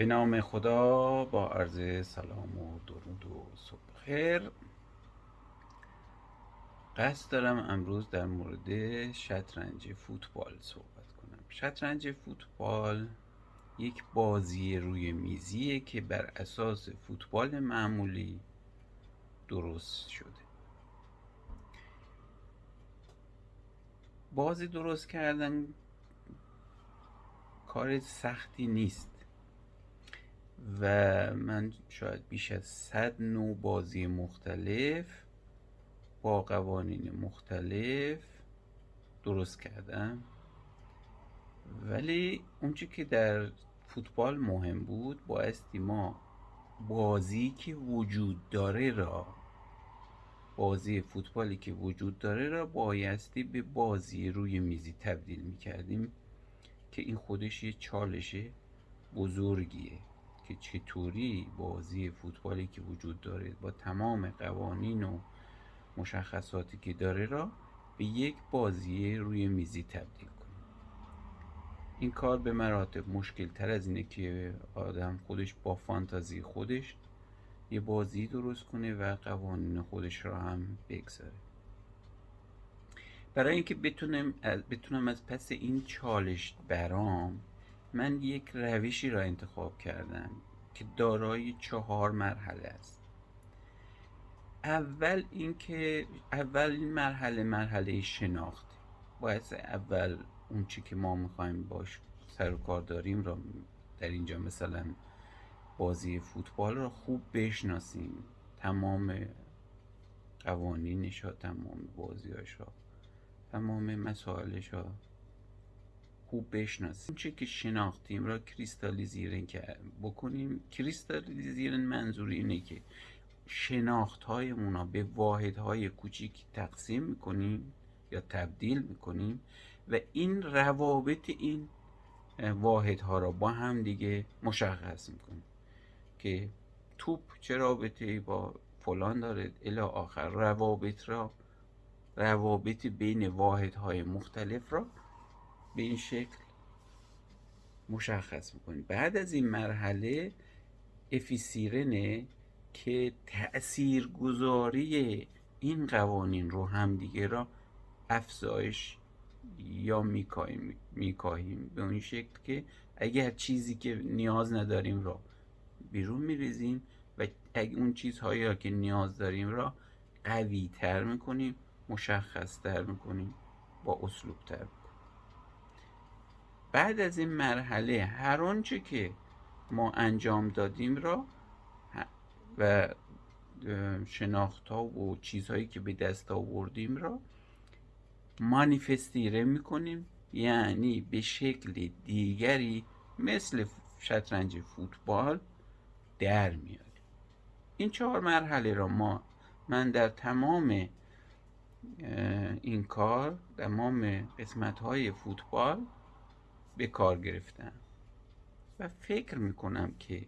به نام خدا با عرض سلام و درود و صبح خیر قصد دارم امروز در مورد شطرنج فوتبال صحبت کنم. شطرنج فوتبال یک بازی روی میزیه که بر اساس فوتبال معمولی درست شده. بازی درست کردن کار سختی نیست. و من شاید بیش از صد نوع بازی مختلف با قوانین مختلف درست کردم. ولی اونچه که در فوتبال مهم بود بایستی ما بازی که وجود داره را بازی فوتبالی که وجود داره را بایستی به بازی روی میزی تبدیل می کردیم که این خودش یه چالش بزرگیه. که چطوری بازی فوتبالی که وجود داره با تمام قوانین و مشخصاتی که داره را به یک بازی روی میزی تبدیل کنیم. این کار به مراتب مشکل تر از اینه که آدم خودش با فانتازی خودش یه بازی درست کنه و قوانین خودش را هم بگذاره. برای اینکه بتونم بتونم از پس این چالش برام من یک روشی را انتخاب کردم که دارای چهار مرحله است. اول اینکه اول این مرحله مرحله شناخت. باید اول اون چی که ما می‌خوایم باش سر و کار داریم را در اینجا مثلا بازی فوتبال را خوب بشناسیم. تمام قوانینش ها تمام بازیاش ها تمام مسائلش ها خوب بشناسیم. چه که شناختیم را کریستالیزیرن بکنیم. کریستالیزیرن منظور اینه که شناخت های مونا به واحد های کوچیک تقسیم می‌کنیم یا تبدیل می‌کنیم و این روابط این واحد ها را با هم دیگه مشخص می‌کنیم که توپ چه رابطه با فلان داره الی آخر روابط را روابط بین واحد های مختلف را به این شکل مشخص می‌کنیم بعد از این مرحله افیسیرنه که تأثیر گذاری این قوانین رو همدیگه را افزایش یا میکاهیم میکاهیم. به اون شکل که اگر چیزی که نیاز نداریم را بیرون میریزیم و اگر اون چیزهایی که نیاز داریم را قوی تر می‌کنیم مشخص تر می‌کنیم با اسلوب تر بعد از این مرحله هر آنچه که ما انجام دادیم را و شناخت ها و چیزهایی که به دست آوردیم را مانیفستیره می‌کنیم. یعنی به شکل دیگری مثل شطرنج فوتبال در میاریم. این چهار مرحله را ما من در تمام این کار تمام قسمت های فوتبال به کار گرفتم و فکر می‌کنم که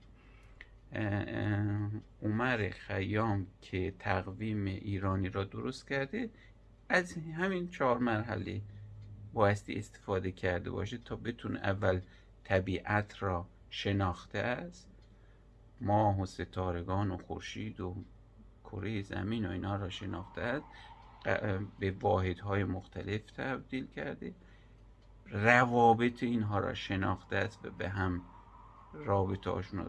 عمر خیام که تقویم ایرانی را درست کرده از همین چهار مرحله بایستی استفاده کرده باشه تا بتونه اول طبیعت را شناخته است. ماه و ستارگان و خورشید و کره زمین و اینا را شناخته است. به واحدهای مختلف تبدیل کرده. روابط اینها را شناخته است و به هم رابطه هاشون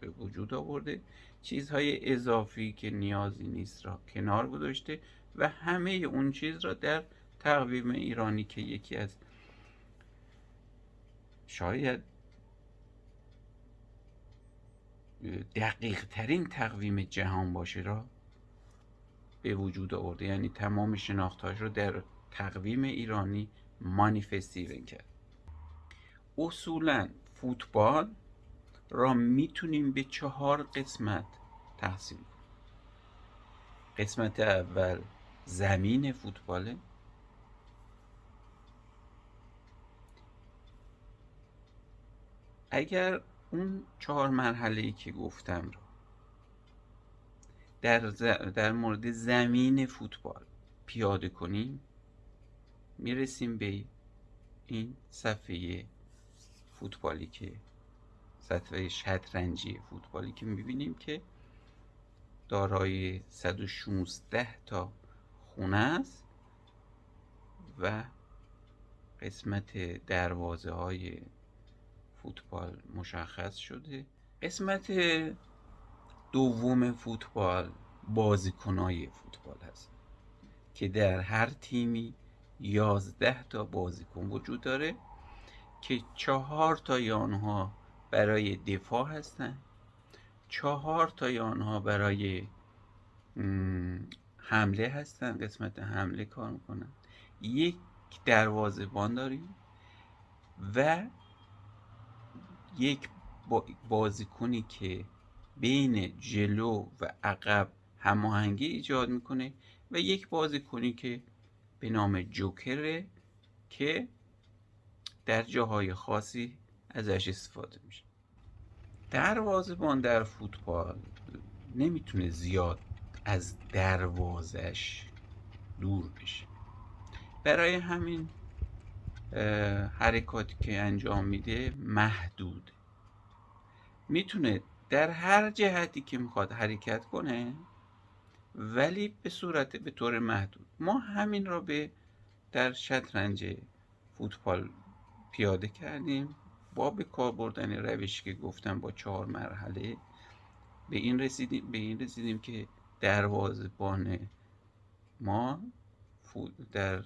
به وجود آورده. چیزهای اضافی که نیازی نیست را کنار گذاشته و همه اون چیز را در تقویم ایرانی که یکی از شاید دقیق ترین تقویم جهان باشه را به وجود آورده. یعنی تمام شناختهاش رو در تقویم ایرانی مانیفستیون کرد اصولا فوتبال را می‌تونیم به چهار قسمت تقسیم کنیم. قسمت اول زمین فوتباله اگر اون چهار مرحله ای که گفتم رو در, در مورد زمین فوتبال پیاده کنیم می‌رسیم به این صفحه فوتبالی که سطح شطرنجی فوتبالی که می‌بینیم که دارای 116 تا خونه است و قسمت دروازه های فوتبال مشخص شده. قسمت دوم فوتبال بازیکنهای فوتبال هست که در هر تیمی یازده تا بازیکن وجود داره که چهار تا آنها برای دفاع هستند چهار تا آنها برای حمله هستن قسمت حمله کار می‌کنن. یک دروازه‌بان داریم و یک بازیکنی که بین جلو و عقب هماهنگی ایجاد می‌کنه و یک بازیکنی که به نام جوکره که در جاهای خاصی ازش استفاده میشه. دروازه‌بان در فوتبال نمی‌تونه زیاد از دروازش دور بشه. برای همین حرکاتی که انجام میده محدود می‌تونه در هر جهتی که می‌خواد حرکت کنه ولی به صورت به طور محدود. ما همین را به در شطرنج فوتبال پیاده کردیم. با به کار بردن روشی که گفتم با چهار مرحله به این رسیدیم به این رسیدیم که دروازه‌بان ما در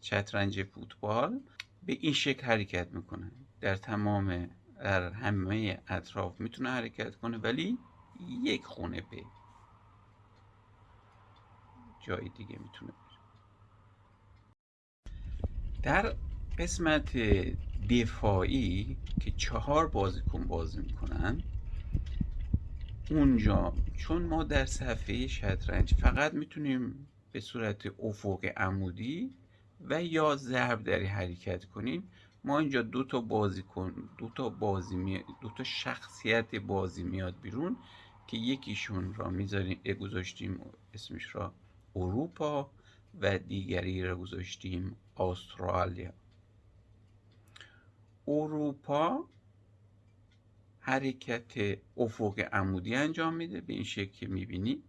شطرنج فوتبال به این شکل حرکت می‌کنه. در تمام در همه اطراف می‌تونه حرکت کنه ولی یک خونه به جای دیگه می‌تونه بره. در قسمت دفاعی که چهار بازیکن بازی می‌کنن اونجا چون ما در صفحه شطرنج فقط می‌تونیم به صورت افق عمودی و یا ضرب دری حرکت کنیم ما اینجا دو تا بازی کن دو تا بازی می... دو تا شخصیت بازی میاد بیرون که یکیشون را می‌ذاریم گذاشتیم اسمش را اروپا و دیگری را گذاشتیم استرالیا. اروپا حرکت افق عمودی انجام میده به این شکل که می‌بینی.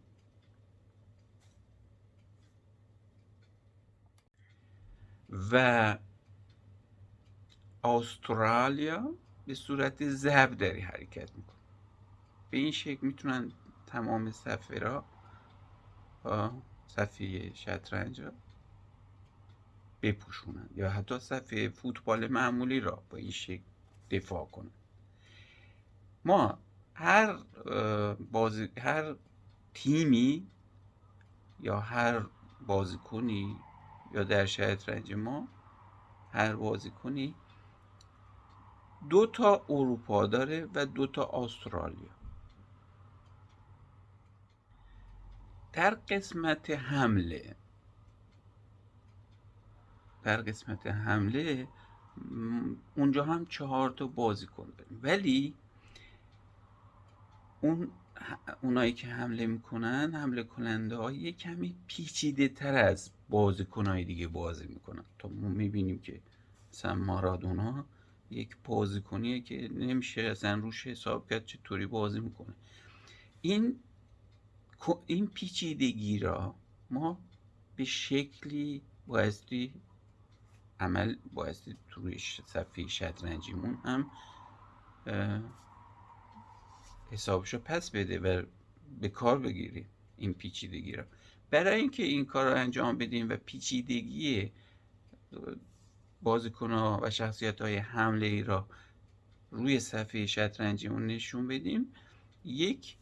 و استرالیا به صورت ضرب داری حرکت می‌کنه. به این شکل می‌تونن تمام صفحه را صفحه شطرنج را بپوشونن یا حتی صفحه فوتبال معمولی را با این شکل دفاع کنن. ما هر بازی هر تیمی یا هر بازیکنی یا در شطرنج ما هر بازیکنی دو تا اروپا داره و دو تا استرالیا. در قسمت حمله در قسمت حمله اونجا هم چهار تا بازیکن داریم ولی اون اونایی که حمله می‌کنن حمله کننده ها یه کمی پیچیده تر از بازیکن های دیگه بازی می‌کنن. تا ما می‌بینیم که مثلا مارادونا یک بازیکنیه که نمیشه اصلا روش حساب کرد چطوری بازی می‌کنه. این این پیچیدگی را ما به شکلی بایستی عمل بایستی توی صفحه شطرنجیمون هم حسابشو پس بده و به کار بگیریم این پیچیدگی را. برای اینکه این کار رو انجام بدیم و پیچیدگی بازیکن و شخصیت های حمله ای را روی صفحه شطرنجیمون نشون بدیم یک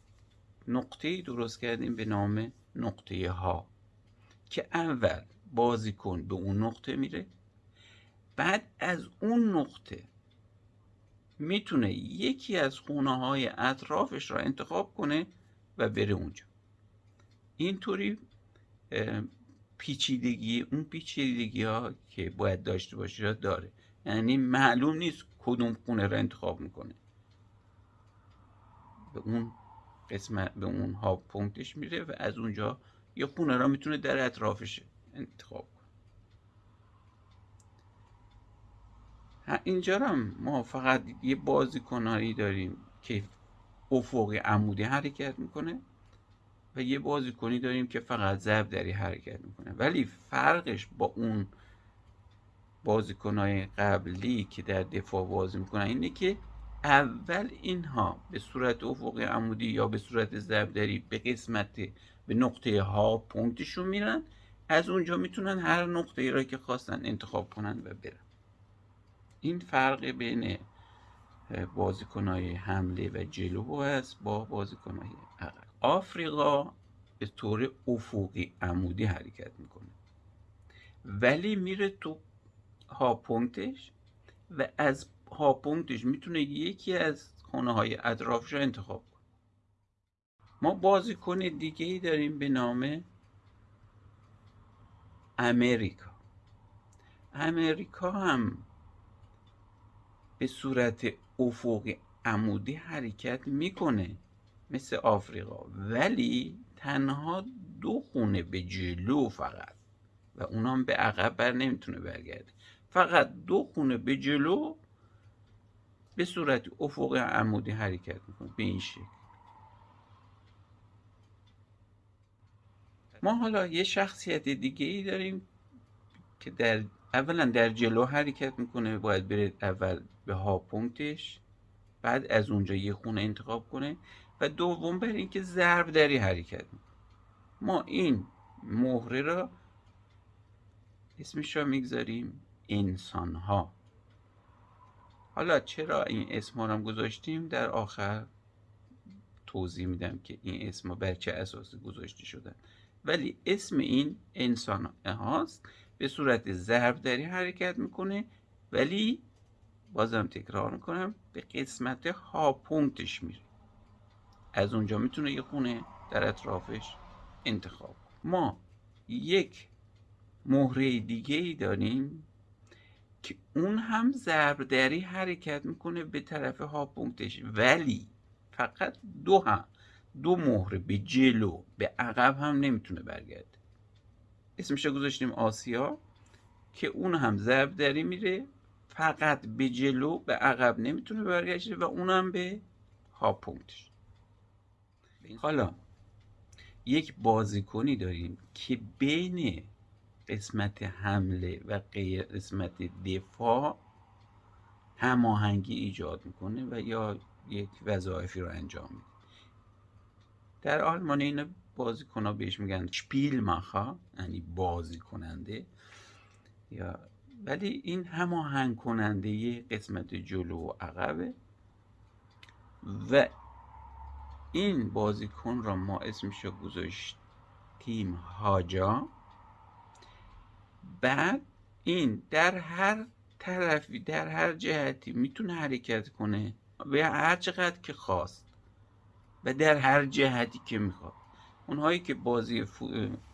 نقطه درست کردیم به نام نقطه ها. که اول بازیکن به اون نقطه میره. بعد از اون نقطه می‌تونه یکی از خونه های اطرافش را انتخاب کنه و بره اونجا. اینطوری پیچیدگی اون پیچیدگی ها که باید داشته باشه را داره. یعنی معلوم نیست کدوم خونه را انتخاب می‌کنه. به اون قسمت به اون ها پونکتش میره و از اونجا یه خونه را می‌تونه در اطرافش انتخاب کنه اینجا هم ما فقط یه بازیکنهایی داریم که افقی عمودی حرکت می‌کنه و یه بازیکنی داریم که فقط ضرب دری حرکت می‌کنه. ولی فرقش با اون بازیکنهای قبلی که در دفاع بازی می‌کنن اینه که اول اینها به صورت افقی عمودی یا به صورت ضربدری به قسمت به نقطه ها پونکتشون میرن. از اونجا می‌تونن هر نقطه ای را که خواستن انتخاب کنن و برن. این فرق بین بازیکنهای حمله و جلو هست با بازیکنهای عقب. آفریقا به طور افقی عمودی حرکت می‌کنه. ولی میره تو هاپونکتش و از هاپونکتش می‌تونه یکی از خونه های اطرافش رو انتخاب کنه. ما بازیکن دیگه ای داریم به نام امریکا. امریکا هم به صورت افقی عمودی حرکت می‌کنه مثل آفریقا ولی تنها دو خونه به جلو فقط و اونام به عقب بر نمی‌تونه برگرده. فقط دو خونه به جلو به صورت افق عمودی حرکت می‌کنه به این شکل. ما حالا یه شخصیت دیگه ای داریم که در اولا در جلو حرکت می‌کنه باید بره اول به ها پونکتش بعد از اونجا یه خونه انتخاب کنه و دوم بر اینکه ضرب دری حرکت می‌کنه. ما این مهره را اسمش را می‌گذاریم انسان ها حالا چرا این اسم رو گذاشتیم؟ در آخر توضیح میدم که این اسم ها بر چه اساسی گذاشته شدن ولی اسم این انسان هاست به صورت ضرب حرکت می‌کنه ولی بازم تکرار می‌کنم به قسمت ها پونکتش میره. از اونجا می‌تونه یه خونه در اطرافش انتخاب ما یک مهره دیگه ای داریم که اون هم ضربدری حرکت می‌کنه به طرف ها پونکتش ولی فقط دو هم دو مهره به جلو به عقب هم نمی‌تونه برگرده. اسمش گذاشتیم آسیا که اون هم ضربدری میره فقط به جلو به عقب نمی‌تونه برگرده و اونم به ها پونکتش حالا یک بازیکنی داریم که بین قسمت حمله و قسمت دفاع هماهنگی ایجاد می‌کنه و یا یک وظایفی رو انجام میده. در آلمانی این بازیکن ها بهش میگن شپیل ماخا یعنی بازی کننده یا ولی این هماهنگ کننده قسمت جلو و عقبه. و این بازیکن را ما اسمش رو گذاشتیم هاجا بعد این در هر طرفی در هر جهتی می‌تونه حرکت کنه به هر چقدر که خواست و در هر جهتی که می‌خواد اونهایی که بازی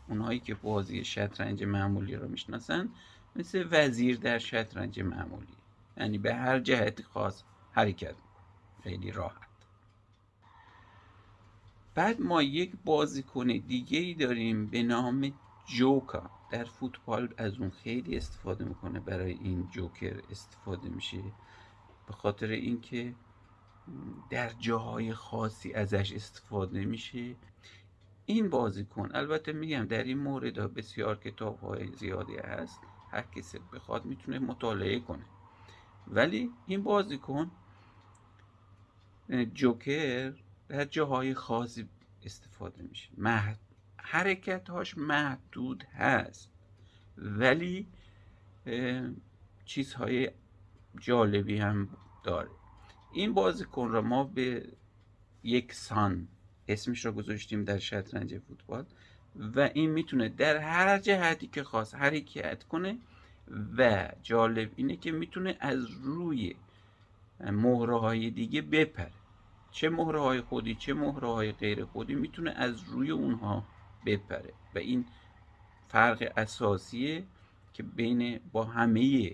اونهایی که بازی شطرنج معمولی رو می‌شناسن مثل وزیر در شطرنج معمولی. یعنی به هر جهتی خاص حرکت می‌کنه. خیلی راحت. بعد ما یک بازیکن دیگه ای داریم به نام جوکا در فوتبال از اون خیلی استفاده می‌کنه برای این جوکر استفاده میشه. به خاطر اینکه در جاهای خاصی ازش استفاده میشه. این بازیکن البته میگم در این مورد بسیار کتاب های زیادی هست. هر کسی بخواد می‌تونه مطالعه کنه. ولی این بازیکن جوکر در جاهای خاصی استفاده میشه. حرکت هاش محدود هست. ولی چیزهای جالبی هم داره. این بازیکن را ما به یک سان اسمش را گذاشتیم در شطرنج فوتبال و این می‌تونه در هر جهتی که خواست حرکت کنه و جالب اینه که می‌تونه از روی مهره های دیگه بپره. چه مهره های خودی چه مهره های غیر خودی می‌تونه از روی اونها بپره. و این فرق اساسیه که بین با همه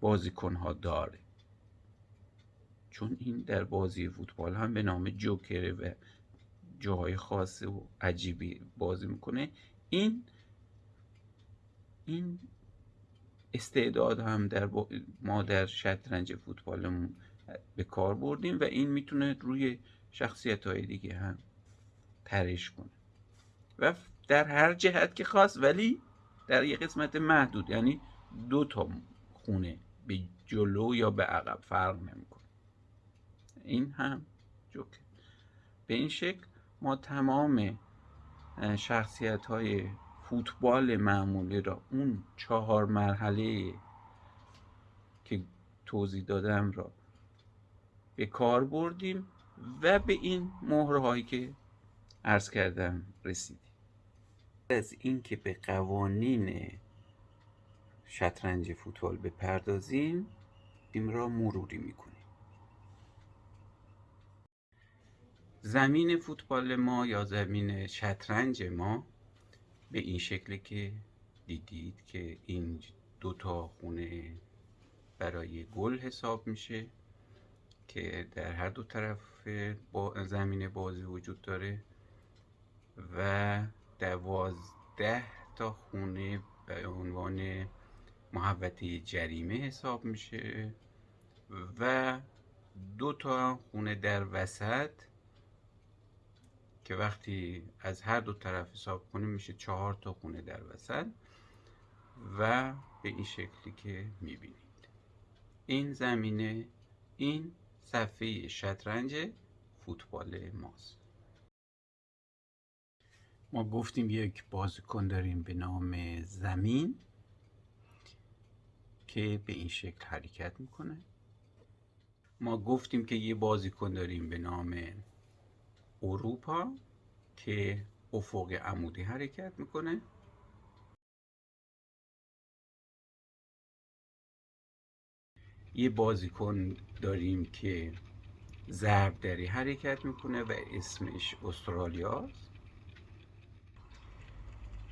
بازیکن ها داره. چون این در بازی فوتبال هم به نام جوکره و جاهای خاص و عجیبی بازی می‌کنه. این این استعداد هم در ما در شطرنج فوتبالمون به کار بردیم و این می‌تونه روی شخصیت های دیگه هم ترش کنه. و در هر جهت که خواست ولی در یه قسمت محدود یعنی دو تا خونه به جلو یا به عقب فرق نمی‌کنه. این هم جوکه به این شکل ما تمام شخصیت های فوتبال معمولی را اون چهار مرحله که توضیح دادم را به کار بردیم و به این مهره هایی که عرض کردم رسیدیم از اینکه به قوانین شطرنج فوتبال بپردازیم این را مروری می‌کنیم. زمین فوتبال ما یا زمین شطرنج ما به این شکلی که دیدید که این دو تا خونه برای گل حساب میشه که در هر دو طرف با زمین بازی وجود داره. و دوازده تا خونه به عنوان محوطه جریمه حساب میشه و دو تا خونه در وسط که وقتی از هر دو طرف حساب کنیم میشه چهار تا خونه در وسط و به این شکلی که می‌بینید. این زمینه این صفحه شطرنج فوتبال ماست. ما گفتیم یک بازیکن داریم به نام زمین که به این شکل حرکت می‌کنه. ما گفتیم که یه بازیکن داریم به نام اروپا که افق عمودی حرکت می‌کنه. یه بازیکن داریم که ضرب دری حرکت می‌کنه و اسمش استرالیاست.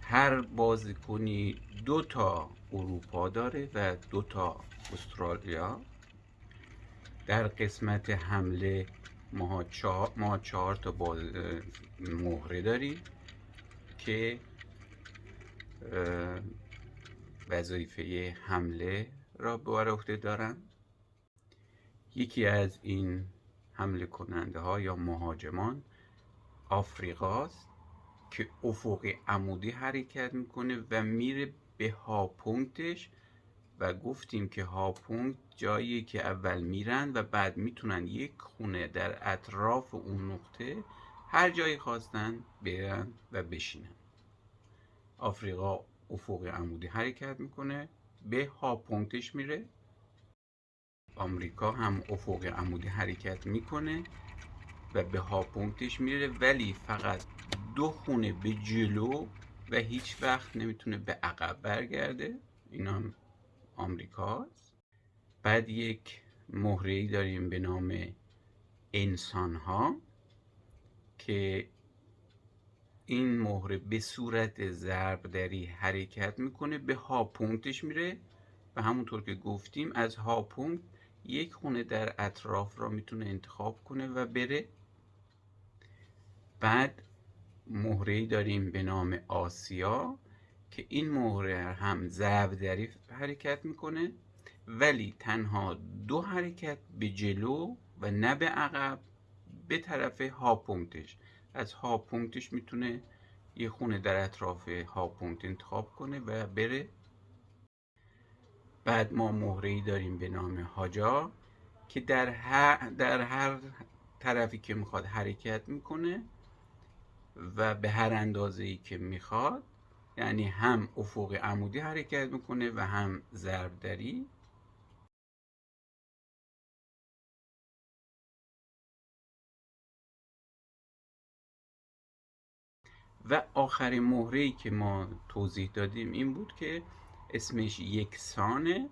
هر بازیکنی دو تا اروپا داره و دو تا استرالیا. در قسمت حمله ما چهار, ما چهار تا باز مهره داریم که وظیفه حمله را به عهده دارن. یکی از این حمله کننده ها یا مهاجمان آفریقاست. که افق عمودی حرکت می‌کنه و میره به هاپونکتش و گفتیم که هاپونکت جایی که اول میرن و بعد می‌تونن یک خونه در اطراف اون نقطه هر جایی خواستن برن و بشینن. آفریقا افق عمودی حرکت می‌کنه به هاپونکتش میره. آمریکا هم افق عمودی حرکت می‌کنه و به هاپونکتش میره ولی فقط دو خونه به جلو و هیچ وقت نمی‌تونه به عقب برگرده. این هم آمریکاست. بعد یک مهره داریم به نام انسان ها که این مهره به صورت ضربدری حرکت می‌کنه به هاپونکتش میره و همونطور که گفتیم از هاپونکت یک خونه در اطراف را می‌تونه انتخاب کنه و بره. بعد مهره داریم به نام آسیا که این مهره هم ضرب حرکت می‌کنه ولی تنها دو حرکت به جلو و نه به عقب به طرف هاپونکتش از هاپونکتش می‌تونه یه خونه در اطراف هاپونکت انتخاب کنه و بره. بعد ما مهره ای داریم به نام هاجا که در هر, در هر طرفی که می‌خواد حرکت می‌کنه و به هر اندازه ای که می‌خواد یعنی هم افق عمودی حرکت می‌کنه و هم ضربدری. و آخرین مهره ای که ما توضیح دادیم این بود که اسمش یکسانه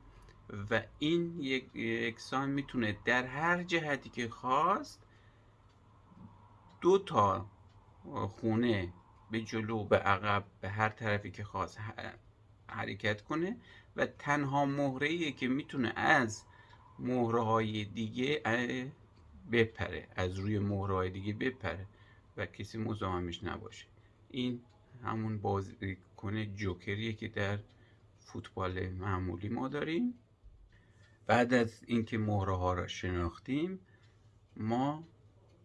و این یک یکسان می‌تونه در هر جهتی که خواست دو تا خونه به جلو به عقب به هر طرفی که خواست حرکت کنه و تنها مهره که می‌تونه از مهره های دیگه بپره از روی مهره های دیگه بپره و کسی مزاحمش نباشه. این همون بازیکن جوکریه که در فوتبال معمولی ما داریم. بعد از اینکه مهره ها را شناختیم ما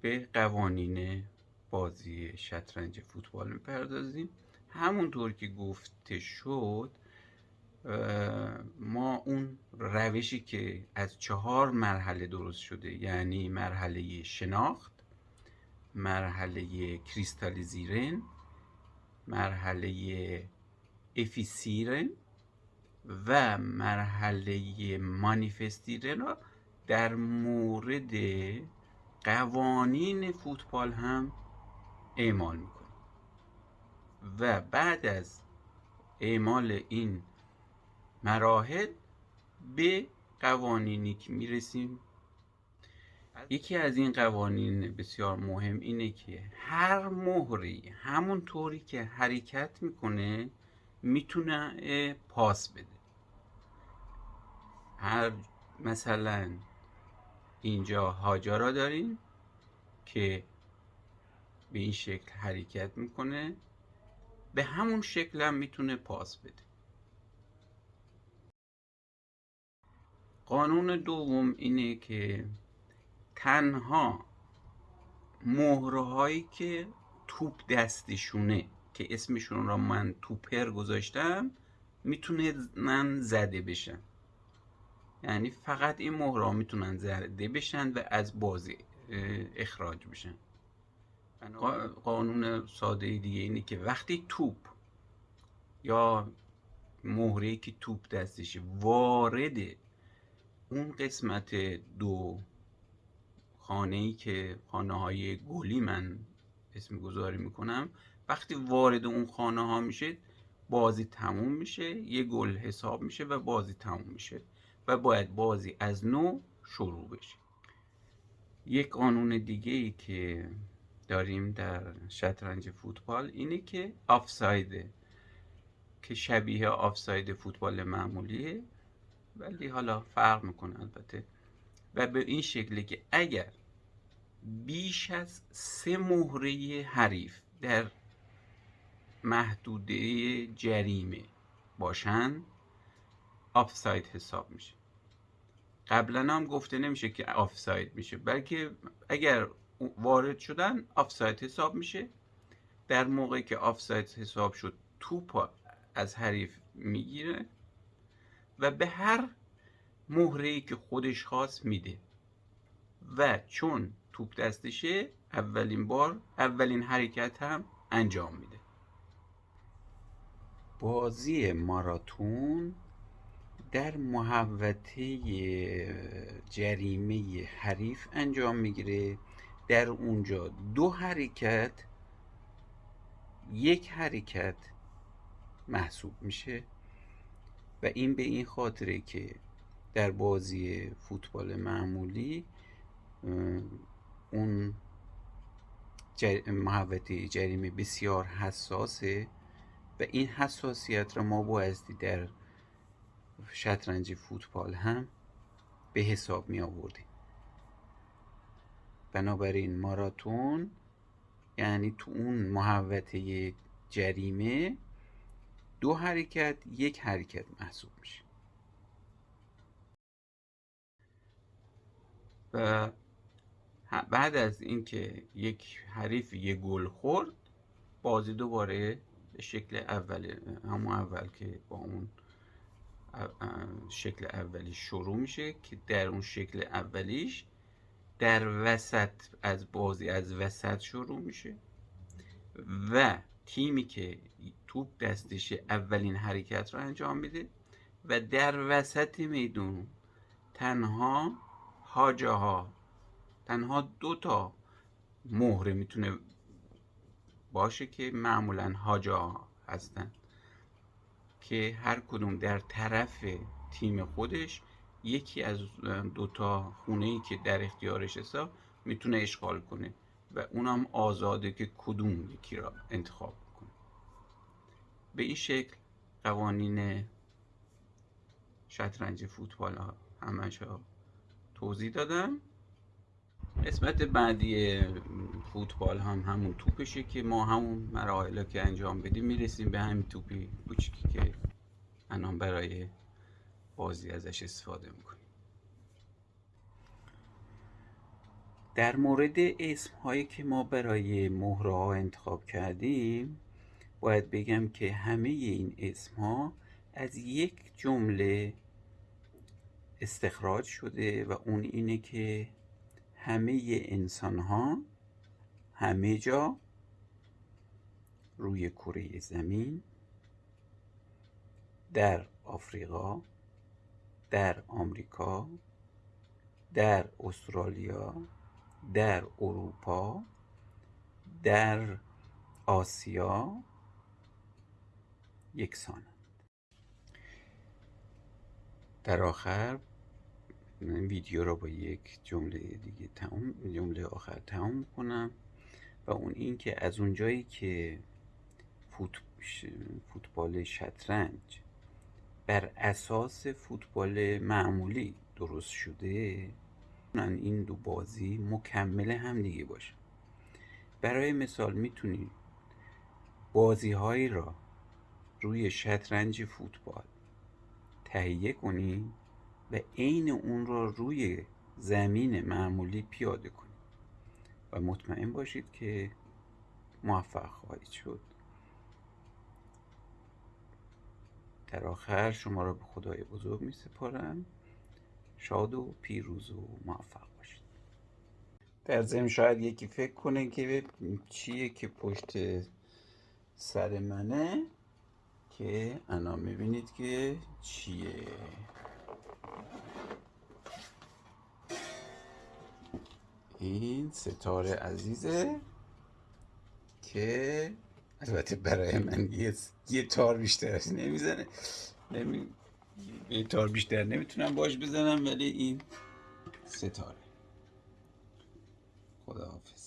به قوانین بازی شطرنج فوتبال می‌پردازیم. همونطور که گفته شد ما اون روشی که از چهار مرحله درست شده یعنی مرحله شناخت مرحله کریستالیزیرن مرحله افیسیرن و مرحله مانیفستیرن را در مورد قوانین فوتبال هم اعمال می‌کنه و بعد از اعمال این مراحل به قوانینی که می‌رسیم. یکی از این قوانین بسیار مهم اینه که هر مهری همون طوری که حرکت می‌کنه می‌تونه پاس بده. هر مثلا اینجا هاجارا داریم که به این شکل حرکت می‌کنه. به همون شکل هم می‌تونه پاس بده. قانون دوم اینه که تنها مهره هایی که توپ دستشونه که اسمشون را من توپر گذاشتم می‌تونن زده بشن. یعنی فقط این مهره می‌تونن زده بشن و از بازی اخراج بشن. قانون ساده دیگه اینه که وقتی توپ یا مهره که توپ دستشه وارد اون قسمت دو خانه ای که خانه های گلی من اسم گذاری می‌کنم وقتی وارد اون خانه ها میشه بازی تموم میشه یه گل حساب میشه و بازی تموم میشه و باید بازی از نو شروع بشه. یک قانون دیگه ای که داریم در شطرنج فوتبال اینه که آفسایده که شبیه آفساید فوتبال معمولیه ولی حالا فرق می‌کنه البته. و به این شکلی که اگر بیش از سه مهره حریف در محدوده جریمه باشن آفساید حساب میشه. قبلا هم گفته نمیشه که آفساید میشه بلکه اگر وارد شدن آفساید حساب میشه. در موقعی که آفساید حساب شد توپ از حریف می‌گیره و به هر مهره که خودش خواست میده. و چون توپ دستشه اولین بار اولین حرکت هم انجام میده. بازی ماراتون در محوطه جریمه حریف انجام می‌گیره. در اونجا دو حرکت یک حرکت محسوب میشه و این به این خاطره که در بازی فوتبال معمولی اون محوطه جریمه بسیار حساسه و این حساسیت را ما بایستی در شطرنج فوتبال هم به حساب می آوردیم بنابراین ماراتون یعنی تو اون محوطه جریمه دو حرکت یک حرکت محسوب میشه. و بعد از اینکه یک حریف یه گل خورد بازی دوباره به شکل اول همون اول که با اون شکل اولی شروع میشه که در اون شکل اولیش در وسط از بازی از وسط شروع میشه و تیمی که توپ دستش اولین حرکت رو انجام میده و در وسط میدون تنها هاجه ها تنها دو تا مهره می‌تونه باشه که معمولا هاجا هستن که هر کدوم در طرف تیم خودش یکی از دوتا خونه ای که در اختیارش حساب می‌تونه اشغال کنه و اونم آزاده که کدوم یکی را انتخاب کنه. به این شکل قوانین شطرنج فوتبال ها همش توضیح دادم قسمت بعدی فوتبال هم همون توپشه که ما همون مراحل که انجام بدیم می‌رسیم به همین توپی کوچیکی که الان برای بازی ازش استفاده می‌کنیم. در مورد اسم هایی که ما برای مهره ها انتخاب کردیم باید بگم که همه این اسم ها از یک جمله استخراج شده و اون اینه که همه انسان ها همه جا روی کره زمین در آفریقا در آمریکا در استرالیا در اروپا در آسیا یکسانند. در آخر ویدیو را با یک جمله دیگه تمام جمله آخر تمام کنم و اون این که از اونجایی که فوتبال شطرنج بر اساس فوتبال معمولی درست شده؟ این دو بازی مکمل هم دیگه باشه. برای مثال می‌تونید بازی هایی را روی شطرنج فوتبال تهیه کنید و عین اون را روی زمین معمولی پیاده کنید و مطمئن باشید که موفق خواهید شد. در آخر شما را به خدای بزرگ می سپارم. شاد و پیروز و موفق باشید. در ضمن شاید یکی فکر کنه که چیه که پشت سر منه که انا می‌بینید که چیه. این ستاره عزیزه که البته برای من یه, یه تار بیشتر نمی‌زنه. نمی... یه تار بیشتر نمی‌تونم باش بزنم ولی این ستاره خداحافظ.